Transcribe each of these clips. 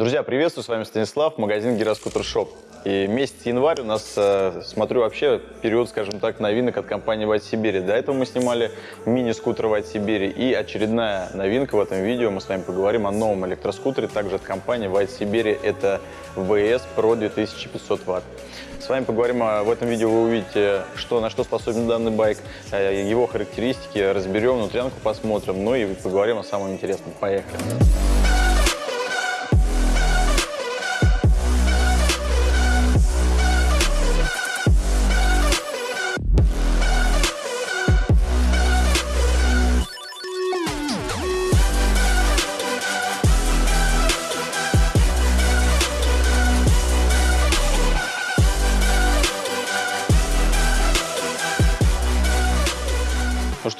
Друзья, приветствую, с вами Станислав, магазин Гироскутер Shop. И месяц январь у нас, э, смотрю, вообще период, скажем так, новинок от компании White Siberia. До этого мы снимали мини-скутер White Siberia. И очередная новинка в этом видео. Мы с вами поговорим о новом электроскутере, также от компании White Siberia. Это WS Pro 2500 Вт. С вами поговорим о, в этом видео, вы увидите, что, на что способен данный байк, э, его характеристики, разберем, внутрянку посмотрим, ну и поговорим о самом интересном. Поехали!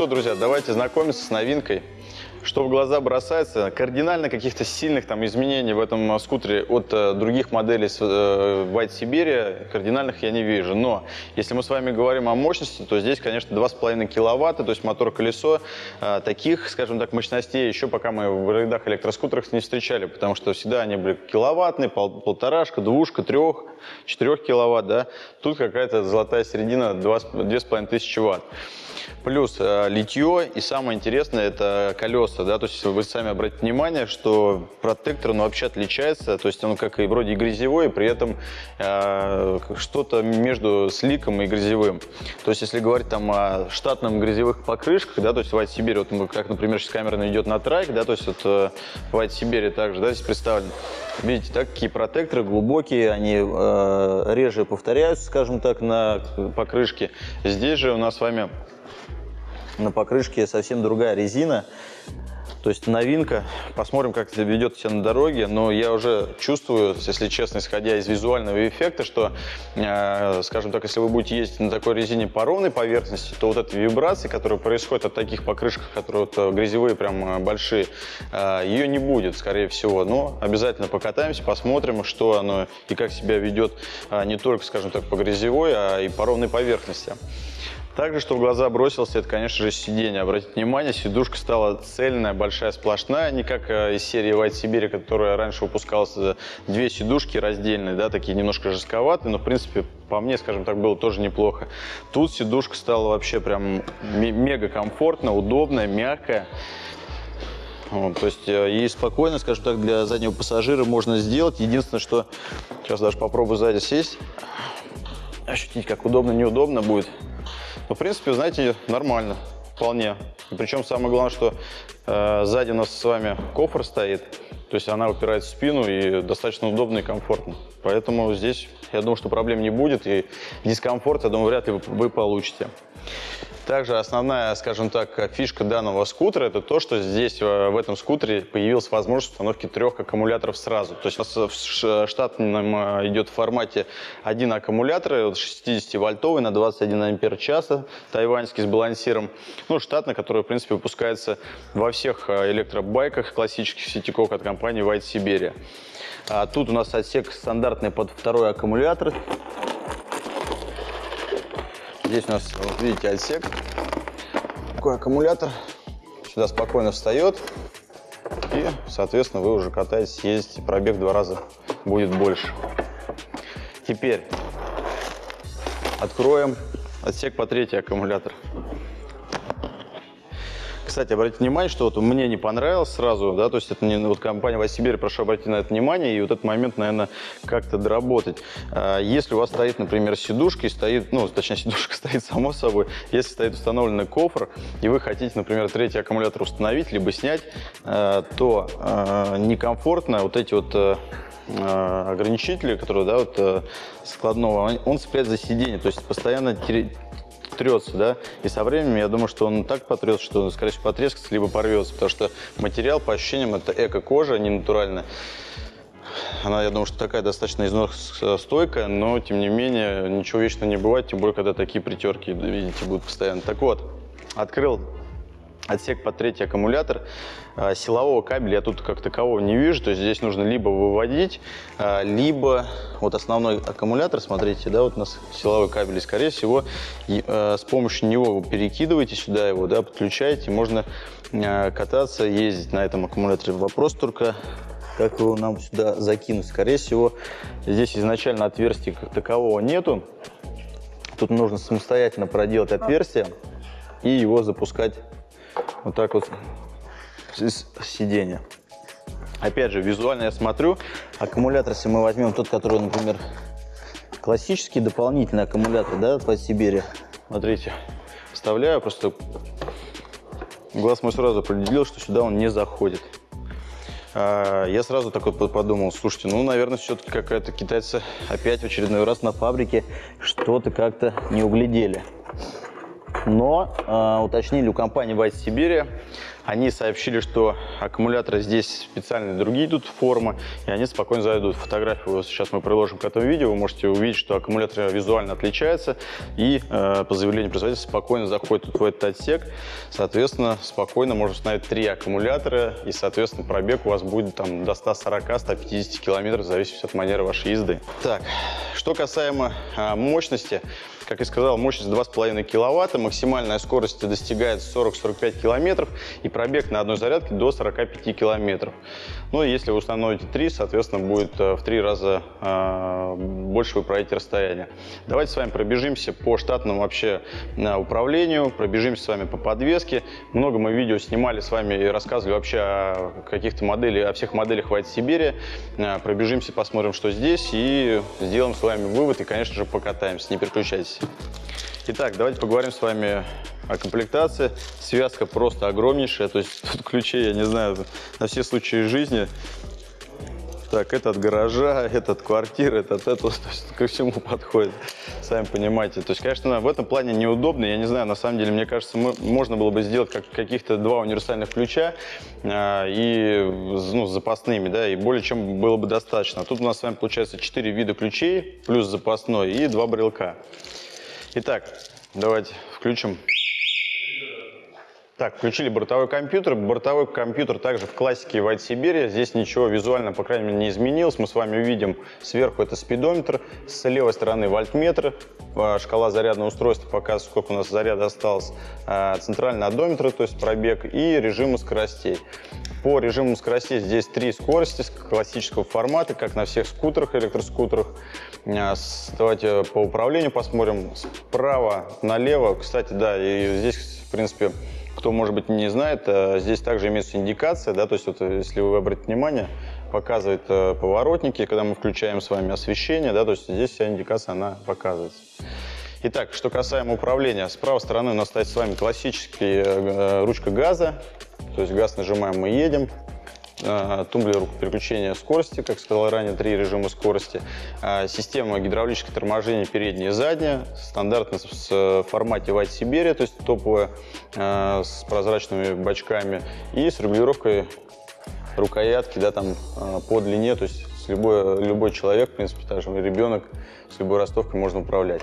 Что, друзья, давайте знакомиться с новинкой. Что в глаза бросается, кардинально каких-то сильных там изменений в этом скутере от э, других моделей э, White Siberia, кардинальных я не вижу. Но если мы с вами говорим о мощности, то здесь, конечно, 2,5 киловатта, то есть мотор-колесо. Э, таких, скажем так, мощностей еще пока мы в рядах электроскутерах не встречали, потому что всегда они были киловаттные, пол, полторашка, двушка, трех, четырех киловатт, да. Тут какая-то золотая середина, 2,5 тысячи ватт. Плюс э, литье и самое интересное это колеса, да, то есть вы сами обратите внимание, что протектор, он вообще отличается, то есть он как и вроде и грязевой, и при этом э, что-то между сликом и грязевым. То есть если говорить там о штатном грязевых покрышках, да, то есть White Сибири, вот мы, как, например, сейчас камера идет на трайк, да, то есть вот э, White Сибири также, да, здесь представлен. Видите, так, какие протекторы глубокие, они э, реже повторяются, скажем так, на покрышке. Здесь же у нас с вами на покрышке совсем другая резина. То есть новинка. Посмотрим, как это ведет себя на дороге. Но я уже чувствую, если честно, исходя из визуального эффекта, что, э, скажем так, если вы будете ездить на такой резине по ровной поверхности, то вот эта вибрация, которая происходит от таких покрышек, которые вот э, грязевые прям э, большие, э, ее не будет, скорее всего. Но обязательно покатаемся, посмотрим, что оно и как себя ведет э, не только, скажем так, по грязевой, а и по ровной поверхности. Также, что в глаза бросился, это, конечно же, сиденье. Обратите внимание, сидушка стала цельная, большая, сплошная, не как э, из серии White Сибири, которая раньше выпускалась две сидушки раздельные, да, такие немножко жестковатые, но, в принципе, по мне, скажем так, было тоже неплохо. Тут сидушка стала вообще прям мега комфортно, удобная, мягкая. Вот, то есть э, и спокойно, скажем так, для заднего пассажира можно сделать. Единственное, что сейчас даже попробую сзади сесть, ощутить, как удобно, неудобно будет. Ну, в принципе, знаете, нормально, вполне. Причем самое главное, что э, сзади у нас с вами кофр стоит, то есть она упирает в спину и достаточно удобно и комфортно. Поэтому здесь, я думаю, что проблем не будет и дискомфорт, я думаю, вряд ли вы, вы получите. Также основная, скажем так, фишка данного скутера это то, что здесь э, в этом скутере появилась возможность установки трех аккумуляторов сразу. То есть у нас в штатном э, идет в формате один аккумулятор 60-вольтовый на 21 ампер часа, тайваньский с балансиром. Ну, штатный, который, в принципе, выпускается во всех э, электробайках классических сетиков от компании White Siberia. А тут у нас отсек стандартный под второй аккумулятор. Здесь у нас, вот видите, отсек. Такой аккумулятор. Сюда спокойно встает. И, соответственно, вы уже катаетесь, ездите. Пробег в два раза будет больше. Теперь откроем отсек по третий аккумулятор. Кстати, обратите внимание, что вот мне не понравилось сразу, да, то есть это не вот компания Васибирь, прошу обратить на это внимание и вот этот момент, наверное, как-то доработать. А, если у вас стоит, например, сидушка и стоит, ну, точнее, сидушка стоит само собой, если стоит установленный кофр, и вы хотите, например, третий аккумулятор установить, либо снять, а, то а, некомфортно вот эти вот ограничители, которые, да, вот складного, он цепляет за сиденье, то есть постоянно трется, да, и со временем я думаю, что он так потрется, что он, скорее всего, потрескается, либо порвется, потому что материал, по ощущениям, это эко-кожа, не натуральная. Она, я думаю, что такая достаточно износостойкая, но, тем не менее, ничего вечно не бывает, тем более, когда такие притерки, видите, будут постоянно. Так вот, открыл отсек под третий аккумулятор. А, силового кабеля я тут как такового не вижу, то есть здесь нужно либо выводить, а, либо вот основной аккумулятор, смотрите, да, вот у нас силовой кабель, и скорее всего а, с помощью него вы перекидываете сюда его, да, подключаете, можно кататься, ездить на этом аккумуляторе. Вопрос только как его нам сюда закинуть. Скорее всего, здесь изначально отверстия как такового нету. Тут нужно самостоятельно проделать отверстие и его запускать вот так вот с сиденья. Опять же, визуально я смотрю, аккумулятор, если мы возьмем тот, который, например, классический дополнительный аккумулятор, да, от Сибири. Смотрите, вставляю, просто глаз мой сразу определил, что сюда он не заходит. А, я сразу такой подумал, слушайте, ну, наверное, все-таки какая-то китайцы опять в очередной раз на фабрике что-то как-то не углядели. Но э, уточнили у компании White Siberia, они сообщили, что аккумуляторы здесь специальные другие идут формы, и они спокойно зайдут. Фотографию сейчас мы приложим к этому видео, вы можете увидеть, что аккумулятор визуально отличается, и э, по заявлению производителя спокойно заходит в этот отсек. Соответственно, спокойно можно установить три аккумулятора, и, соответственно, пробег у вас будет там до 140-150 километров, в зависимости от манеры вашей езды. Так, что касаемо э, мощности, как я сказал, мощность 2,5 киловатта, максимальная скорость достигает 40-45 километров и пробег на одной зарядке до 45 километров. Ну если вы установите 3, соответственно, будет э, в 3 раза э, больше вы пройдете расстояние. Давайте с вами пробежимся по штатному вообще э, управлению, пробежимся с вами по подвеске. Много мы видео снимали с вами и рассказывали вообще о каких-то моделях, о всех моделях White Siberia. Э, пробежимся, посмотрим, что здесь и сделаем с вами вывод и, конечно же, покатаемся. Не переключайтесь. Итак, давайте поговорим с вами о комплектации. Связка просто огромнейшая, то есть тут ключей, я не знаю, на все случаи жизни. Так, это от гаража, это от квартиры, это то есть ко всему подходит, сами понимаете. То есть, конечно, в этом плане неудобно, я не знаю, на самом деле, мне кажется, мы, можно было бы сделать как, каких-то два универсальных ключа э, и ну, запасными, да, и более чем было бы достаточно. Тут у нас с вами получается 4 вида ключей, плюс запасной и два брелка. Итак, давайте включим. Так, включили бортовой компьютер. Бортовой компьютер также в классике White Siberia. Здесь ничего визуально, по крайней мере, не изменилось. Мы с вами увидим сверху это спидометр, с левой стороны вольтметр, а, шкала зарядного устройства показывает, сколько у нас заряда осталось, а, центральный одометр, то есть пробег, и режимы скоростей. По режиму скоростей здесь три скорости классического формата, как на всех скутерах, электроскутерах. А, давайте по управлению посмотрим. Справа налево, кстати, да, и здесь, в принципе, кто, может быть, не знает, а, здесь также имеется индикация, да, то есть вот, если вы обратите внимание, показывает э, поворотники, когда мы включаем с вами освещение, да, то есть здесь вся индикация, она показывается. Итак, что касаемо управления, с правой стороны у нас стоит с вами классический э, ручка газа, то есть газ нажимаем, мы едем. А, тумблер переключения скорости, как сказал ранее, три режима скорости. А, система гидравлического торможения передняя и задняя. Стандартно в формате White Siberia, то есть топовая, а, с прозрачными бачками. И с регулировкой рукоятки да, там, по длине, то есть с любой, любой человек, в принципе, также ребенок, с любой ростовкой можно управлять.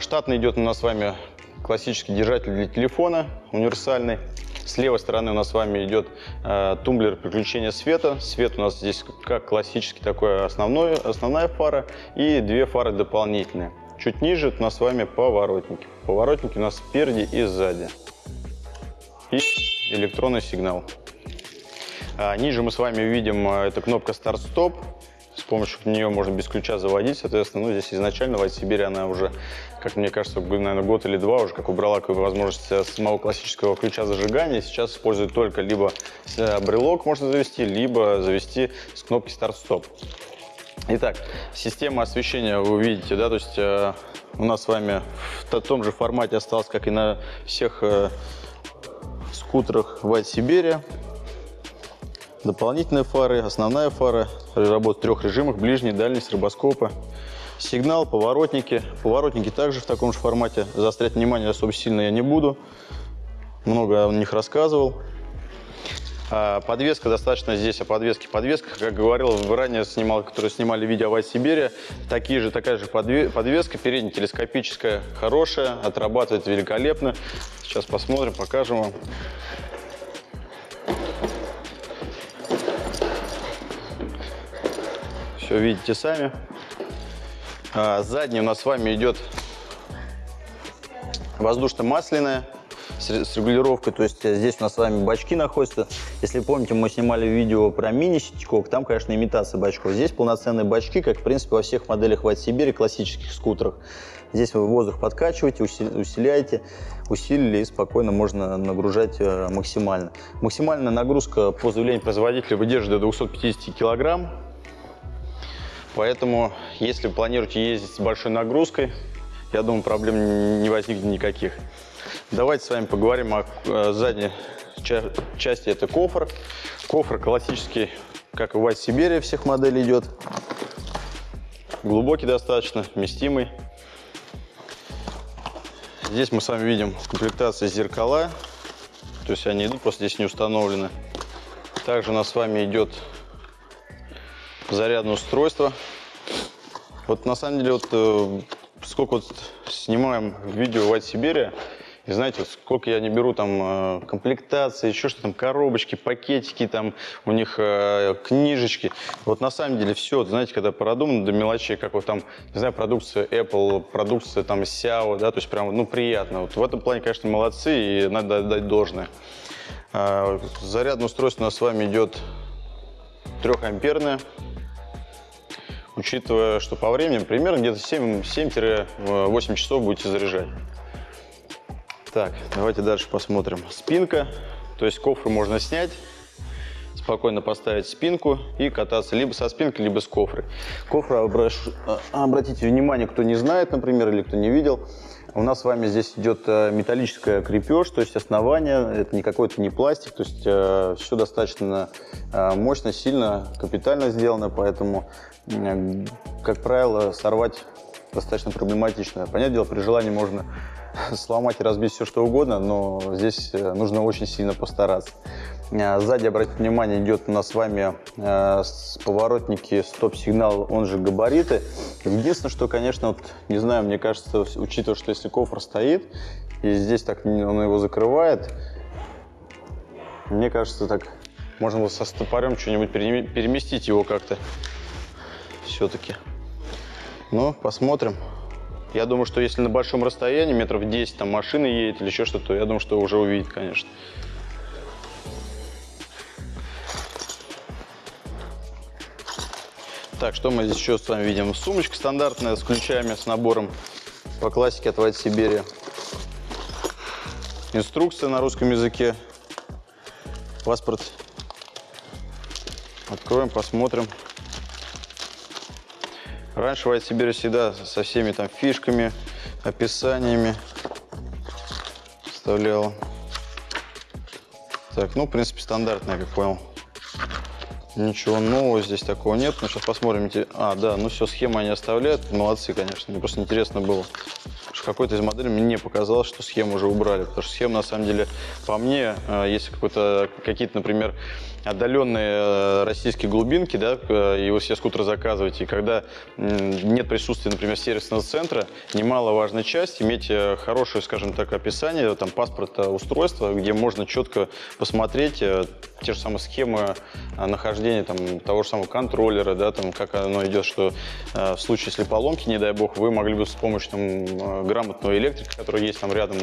Штатно идет у нас с вами классический держатель для телефона, универсальный. С левой стороны у нас с вами идет э, тумблер переключения света. Свет у нас здесь как классический такой основной, основная фара и две фары дополнительные. Чуть ниже у нас с вами поворотники. Поворотники у нас спереди и сзади. И электронный сигнал. А, ниже мы с вами видим, э, это кнопка старт-стоп с помощью нее можно без ключа заводить, соответственно, ну, здесь изначально в Сибири она уже, как мне кажется, наверное, год или два уже, как убрала возможность самого классического ключа зажигания, сейчас использует только либо э, брелок можно завести, либо завести с кнопки старт-стоп. Итак, система освещения вы увидите, да, то есть э, у нас с вами в том же формате осталось, как и на всех э, скутерах White Siberia. Дополнительные фары, основная фара, работает в трех режимах, ближний, дальний, с рыбоскопа. Сигнал, поворотники. Поворотники также в таком же формате. Заострять внимание особо сильно я не буду. Много о них рассказывал. А подвеска достаточно здесь о подвеске. Подвеска, как говорил, ранее снимал, которые снимали видео о Сибири, такие же, такая же подвеска, передняя телескопическая, хорошая, отрабатывает великолепно. Сейчас посмотрим, покажем вам. Все видите сами. А, задний у нас с вами идет воздушно-масляная с, регулировкой. То есть здесь у нас с вами бачки находятся. Если помните, мы снимали видео про мини-ситикок, там, конечно, имитация бачков. Здесь полноценные бачки, как, в принципе, во всех моделях White Сибири, классических скутерах. Здесь вы воздух подкачиваете, усиляете, усилили и спокойно можно нагружать э, максимально. Максимальная нагрузка по заявлению производителя выдерживает до 250 килограмм. Поэтому, если планируете ездить с большой нагрузкой, я думаю, проблем не возникнет никаких. Давайте с вами поговорим о э, задней части. Это кофр. Кофр классический, как и в White Siberia всех моделей идет. Глубокий достаточно, вместимый. Здесь мы с вами видим в комплектации зеркала. То есть они идут, просто здесь не установлены. Также у нас с вами идет зарядное устройство. Вот на самом деле, вот э, сколько вот снимаем видео в Siberia, и знаете, сколько я не беру там э, комплектации, еще что там, коробочки, пакетики, там у них э, книжечки. Вот на самом деле все, знаете, когда продумано до мелочей, как вот там, не знаю, продукция Apple, продукция там Xiao, да, то есть прям, ну, приятно. Вот в этом плане, конечно, молодцы и надо дать должное. А, зарядное устройство у нас с вами идет трехамперное учитывая, что по времени примерно где-то 7-8 часов будете заряжать. Так, давайте дальше посмотрим. Спинка, то есть кофры можно снять, спокойно поставить спинку и кататься либо со спинкой, либо с кофрой. Кофра, а, обратите внимание, кто не знает, например, или кто не видел, у нас с вами здесь идет э, металлическая крепеж, то есть основание, это не какой-то не пластик, то есть э, все достаточно э, мощно, сильно, капитально сделано, поэтому, э, как правило, сорвать достаточно проблематично. Понятное дело, при желании можно сломать и разбить все, что угодно, но здесь э, нужно очень сильно постараться. Э, сзади, обратите внимание, идет у нас с вами э, поворотники стоп-сигнал, он же габариты. Единственное, что, конечно, вот, не знаю, мне кажется, учитывая, что если кофр стоит, и здесь так он его закрывает, мне кажется, так можно было со стопорем что-нибудь переместить его как-то все-таки. Ну, посмотрим. Я думаю, что если на большом расстоянии, метров 10, там машина едет или еще что-то, я думаю, что уже увидит, конечно. Так, что мы здесь еще с вами видим? Сумочка стандартная с ключами, с набором по классике от White Siberia. Инструкция на русском языке. Паспорт. Откроем, посмотрим. Раньше White Siberia всегда со всеми там фишками, описаниями вставлял. Так, ну, в принципе, стандартная, как понял. Ничего нового здесь такого нет. Ну, сейчас посмотрим. А, да, ну все, схемы они оставляют. Молодцы, конечно. Мне просто интересно было. Какой-то из моделей мне показалось, что схему уже убрали. Потому что схема, на самом деле, по мне, э, если какие-то, например, отдаленные э, российские глубинки, да, э, и вы все скутеры заказываете, и когда нет присутствия, например, сервисного центра, немаловажная часть иметь э, хорошее, скажем так, описание, там, паспорта устройства, где можно четко посмотреть те же самые схемы нахождения там, того же самого контроллера, да, там, как оно идет, что в случае, если поломки, не дай бог, вы могли бы с помощью там, грамотного электрика, который есть там рядом,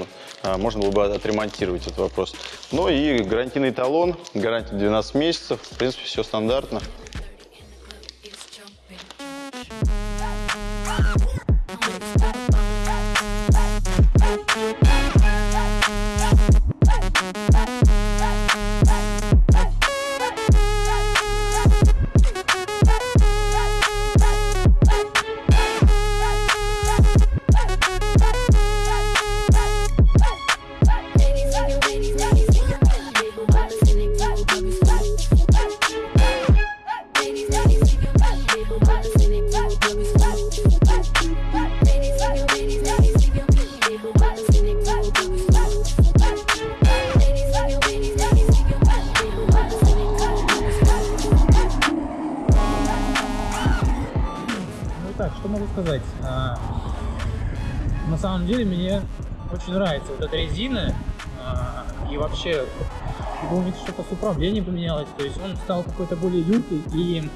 можно было бы отремонтировать этот вопрос. Ну и гарантийный талон, гарантия 12 15 месяцев. В принципе, все стандартно. Сказать? А, на самом деле мне очень нравится вот эта резина. А, и вообще, думаю, что-то с управлением поменялось. То есть он стал какой-то более юркий и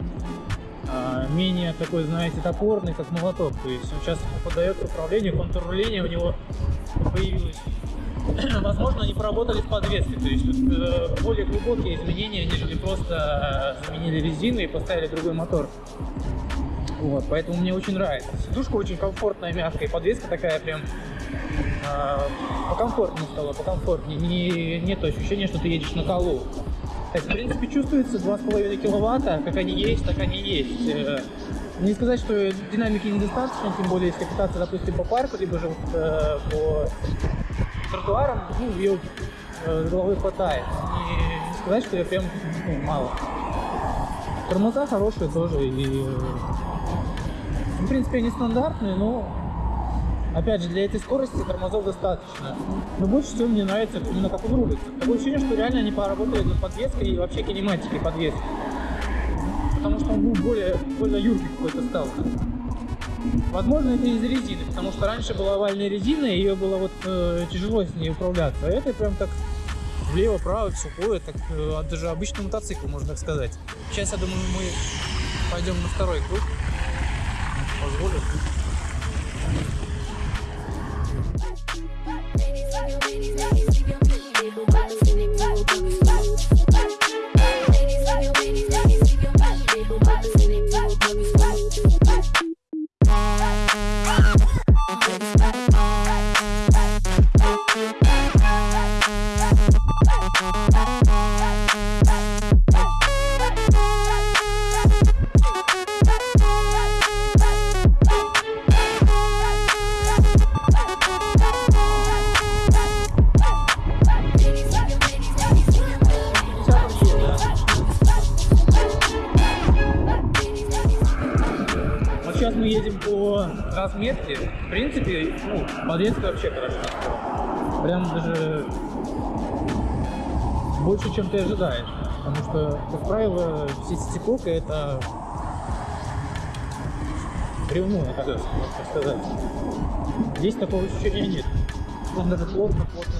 а, менее такой, знаете, топорный, как молоток. То есть он сейчас подает управление, контур руления у него появилось возможно, они поработали с подвеской. То есть тут э, более глубокие изменения, нежели просто э, заменили резину и поставили другой мотор. Вот, поэтому мне очень нравится. Сидушка очень комфортная, мягкая, подвеска такая прям э, покомфортнее стала, покомфортнее. Не, нет ощущения, что ты едешь на колу. То в принципе, чувствуется 2,5 киловатта, как они есть, так они есть. Э, не сказать, что динамики недостаточно, тем более, если кататься, допустим, по парку, либо же э, по тротуарам, ну, ее э, с головой хватает. И не сказать, что ее прям ну, мало. Тормоза хорошие тоже, и, э, в принципе, они стандартные, но, опять же, для этой скорости тормозов достаточно. Но больше всего мне нравится именно как он рулится. Такое ощущение, что реально они поработали над подвеской и вообще кинематикой подвески потому что он ну, более, более юркий какой-то стал. Возможно, это из резины, потому что раньше была овальная резина, и ее было вот э, тяжело с ней управляться. А это прям так влево-право, сухое, так э, даже обычный мотоцикл, можно так сказать. Сейчас, я думаю, мы пойдем на второй круг позволят. Позволю. разметке, в принципе, ну, подвеска вообще хороша. Прям даже больше, чем ты ожидаешь. Потому что, как правило, все сетикока это бревно, так сказать. Здесь такого ощущения нет. Он даже плотно, плотно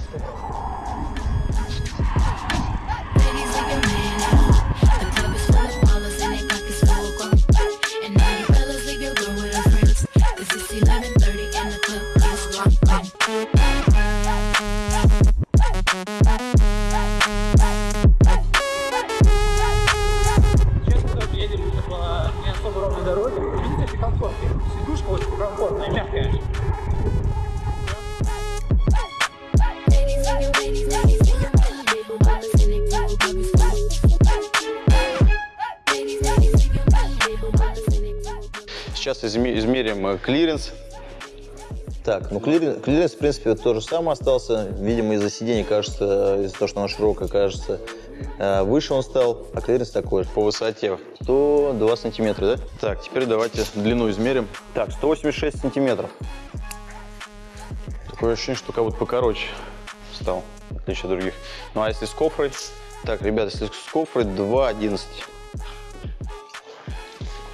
измерим э, клиренс. Так, ну клиренс, клиренс, в принципе, то же самое остался. Видимо, из-за сидения, кажется, из-за того, что оно широкое, кажется, э, выше он стал, а клиренс такой же. По высоте 102 сантиметра, да? Так, теперь давайте длину измерим. Так, 186 сантиметров. Такое ощущение, что как будто покороче стал, в отличие от других. Ну а если с кофрой? Так, ребята, если с кофрой 2,11.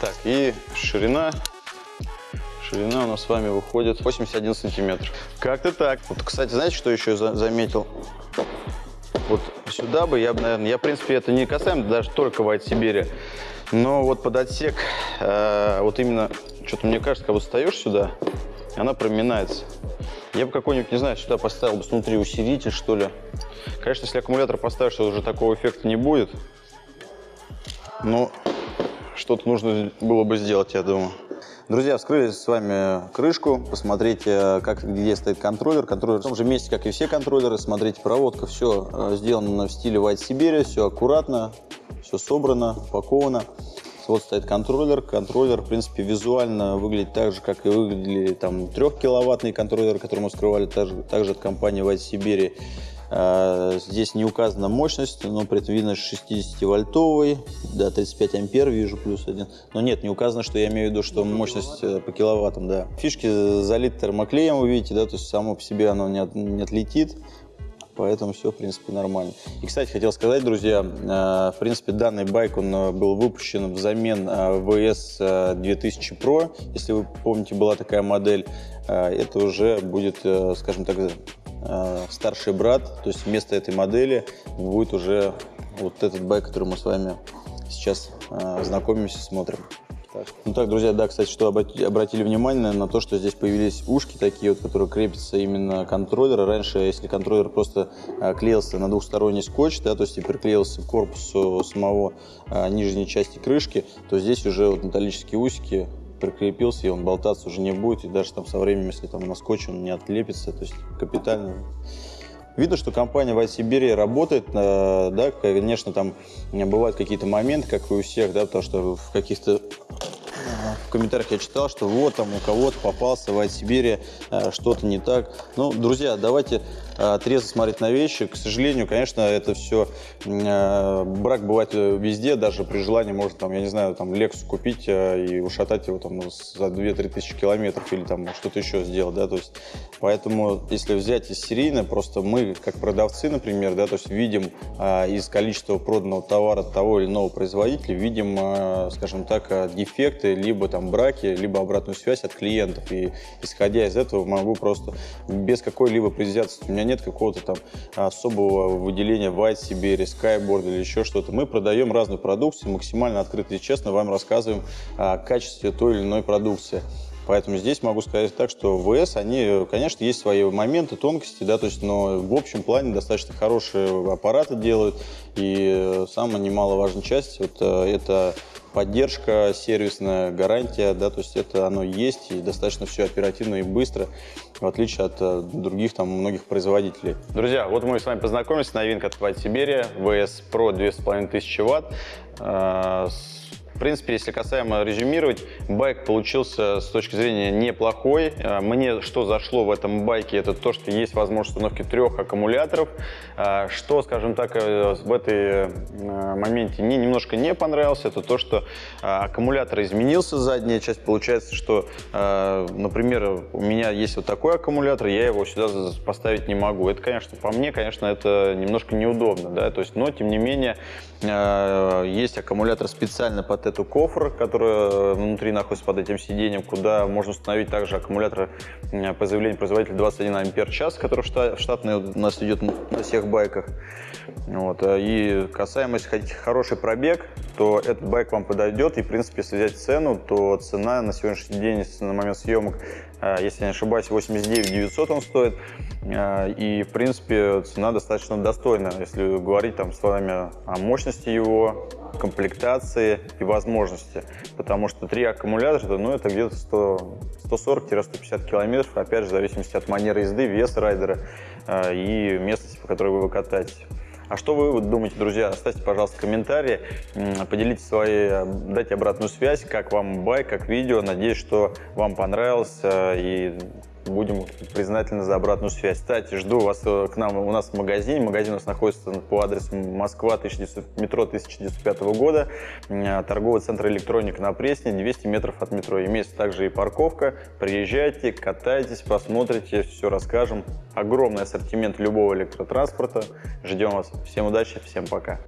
Так, и ширина. Ширина у нас с вами выходит 81 сантиметр. Как-то так. Вот, кстати, знаете, что еще за заметил? Вот сюда бы я бы, наверное, я, в принципе, это не касаемо даже только White Сибири, но вот под отсек, э, вот именно, что-то мне кажется, когда встаешь сюда, она проминается. Я бы какой-нибудь, не знаю, сюда поставил бы внутри усилитель, что ли. Конечно, если аккумулятор поставишь, то уже такого эффекта не будет. Но что-то нужно было бы сделать, я думаю. Друзья, вскрыли с вами крышку, посмотрите, как, где стоит контроллер. Контроллер в том же месте, как и все контроллеры. Смотрите, проводка, все э, сделано в стиле White Siberia, все аккуратно, все собрано, упаковано. Вот стоит контроллер. Контроллер, в принципе, визуально выглядит так же, как и выглядели там трехкиловаттные контроллеры, которые мы скрывали также, также от компании White Siberia. А, здесь не указана мощность, но при этом видно 60-вольтовый, да, 35 ампер вижу, плюс один. Но нет, не указано, что я имею в виду, что мощность э, по киловаттам, да. Фишки залиты термоклеем, вы видите, да, то есть само по себе оно не, от, не отлетит, поэтому все, в принципе, нормально. И, кстати, хотел сказать, друзья, э, в принципе, данный байк, он э, был выпущен взамен VS 2000 Pro, если вы помните, была такая модель, это уже будет, скажем так, старший брат, то есть вместо этой модели будет уже вот этот байк, который мы с вами сейчас э, знакомимся, смотрим. Ну так, друзья, да, кстати, что обрати- обратили внимание на то, что здесь появились ушки такие вот, которые крепятся именно к контроллеру. Раньше, если контроллер просто а, клеился на двухсторонний скотч, да, то есть и приклеился к корпусу самого нижней части крышки, то здесь уже вот металлические усики прикрепился, и он болтаться уже не будет, и даже там со временем, если там на скотч он не отлепится, то есть капитально. Видно, что компания White Siberia работает, э, да, конечно, там бывают какие-то моменты, как и у всех, да, потому что в каких-то в комментариях я читал, что вот там у кого-то попался White Siberia, э, что-то не так. Ну, друзья, давайте э, трезво смотреть на вещи. К сожалению, конечно, это все э, брак бывает везде, даже при желании можно там, я не знаю, там Lexus купить и ушатать его там за 2-3 тысячи километров или там что-то еще сделать, да, то есть поэтому если взять из серийно, просто мы как продавцы, например, да, то есть видим из количества проданного товара того или иного производителя, видим, скажем так, дефекты, либо там браки, либо обратную связь от клиентов. И исходя из этого могу просто без какой-либо предвзятости, у меня нет какого-то там особого выделения White Siberia, Skyboard или еще что-то. Мы продаем разную продукцию, максимально открыто и честно вам рассказываем о качестве той или иной продукции. Поэтому здесь могу сказать так, что ВС, они, конечно, есть свои моменты, тонкости, да, то есть, но в общем плане достаточно хорошие аппараты делают. И самая немаловажная часть, вот э, это поддержка сервисная, гарантия, да, то есть это оно есть и достаточно все оперативно и быстро, в отличие от э, других там многих производителей. Друзья, вот мы с вами познакомились, новинка от Siberia, VS Pro 2500 ватт, э, с принципе, если касаемо резюмировать, байк получился с точки зрения неплохой. А, мне что зашло в этом байке, это то, что есть возможность установки трех аккумуляторов. А, что, скажем так, э, в этой э, моменте мне немножко не понравилось, это то, что аккумулятор изменился, задняя часть. Получается, что, например, у меня есть вот такой аккумулятор, я его сюда поставить не могу. Это, конечно, по мне, конечно, это немножко неудобно, да, то есть, но, тем не менее, есть аккумулятор специально под эту кофр, который внутри находится под этим сиденьем, куда можно установить также аккумулятор по заявлению производителя 21 ампер час, который штатный у нас идет на всех байках. Вот. И касаемо, если хотите хороший пробег, то этот байк вам подойдет. И, в принципе, если взять цену, то цена на сегодняшний день, на момент съемок, э, если я не ошибаюсь, 89 900 он стоит. Э, и, в принципе, цена достаточно достойная, если говорить там с вами о мощности его, комплектации и возможности. Потому что три аккумулятора, ну, это где-то 140-150 километров, опять же, в зависимости от манеры езды, веса райдера э, и местности, по которой вы катаетесь. А что вы думаете, друзья? Оставьте, пожалуйста, комментарии, поделитесь своей, дайте обратную связь, как вам байк, как видео. Надеюсь, что вам понравилось э, и будем признательны за обратную связь. Кстати, жду вас э, к нам у нас в магазине. Магазин у нас находится по адресу Москва, 1900, метро 1905 года, э, торговый центр электроника на Пресне, 200 метров от метро. Имеется также и парковка. Приезжайте, катайтесь, посмотрите, все расскажем. Огромный ассортимент любого электротранспорта. Ждем вас. Всем удачи, всем пока.